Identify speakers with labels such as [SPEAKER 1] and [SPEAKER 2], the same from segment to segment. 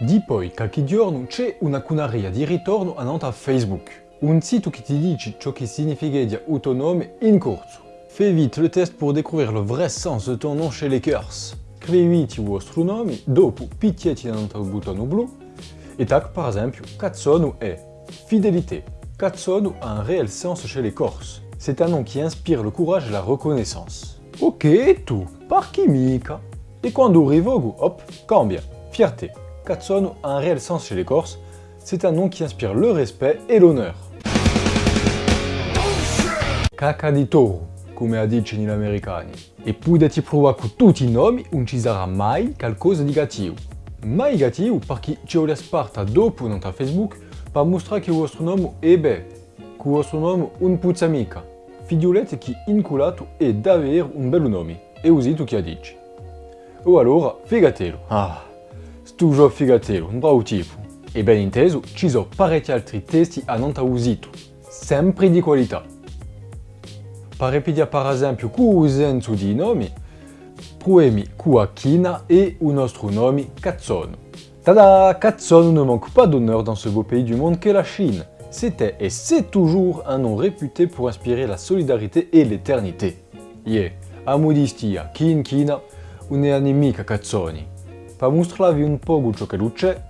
[SPEAKER 1] Di poi qualche giorno c'è una cunaria di ritorno a Facebook, un sito qui ti dice ciò che significa il tuo nome in corso. Fais vite le test pour découvrir le vrai sens de ton nom chez les Curse. Scriviti i vostri nomi, dopo picchietti nel bottone blu e tac par esempio Cazzonu è fidélité. Cazzonu a un réel sens chez les Corses. C'est un nom qui inspire le courage et la reconnaissance. Ok, tu, par chi mica? E quando rivogo, hop, cambia, fierté. Cazzonu a un réel sens chez les Corses. C'est un nom qui inspire le respect et l'honneur. Caca di toro, come dicono gli americani. E potete provare tutti i nomi, non ci sarà mai qualcosa di negativo. Mai negativo perché ci vuole sparta dopo non Facebook per mostrare che il vostro nome è bene, che il vostro nome un puzza mica. Figliolette che inculato è davvero un bel nome, e così tu che dici. O allora, figatelo. Ah, figatelo, un bravo tipo. E ben inteso, ci sono parecchi altri testi a non usito, sempre di qualità. Per ripetere per esempio di nomi, proemi Kuakina et un nostro nome Cazzono. Tada! Cazzono ne manque pas d'honneur dans ce beau pays du monde qu'est la Chine. C'était et c'est toujours un nom réputé pour inspirer la solidarité et l'éternité. Yeah, a kin kina, une nemica cazzoni. Per mostrarvi un po' ciò che c'è,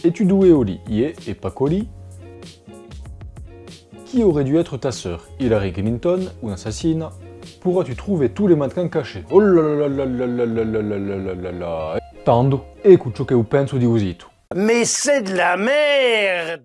[SPEAKER 1] e tu due oli, yeah, e pas coli, qui aurait dû être ta sœur Hillary Clinton, une assassine Pourras-tu trouver tous les mannequins cachés Oh là là là là là là là là là là là Tando, écoute.
[SPEAKER 2] Mais c'est de la merde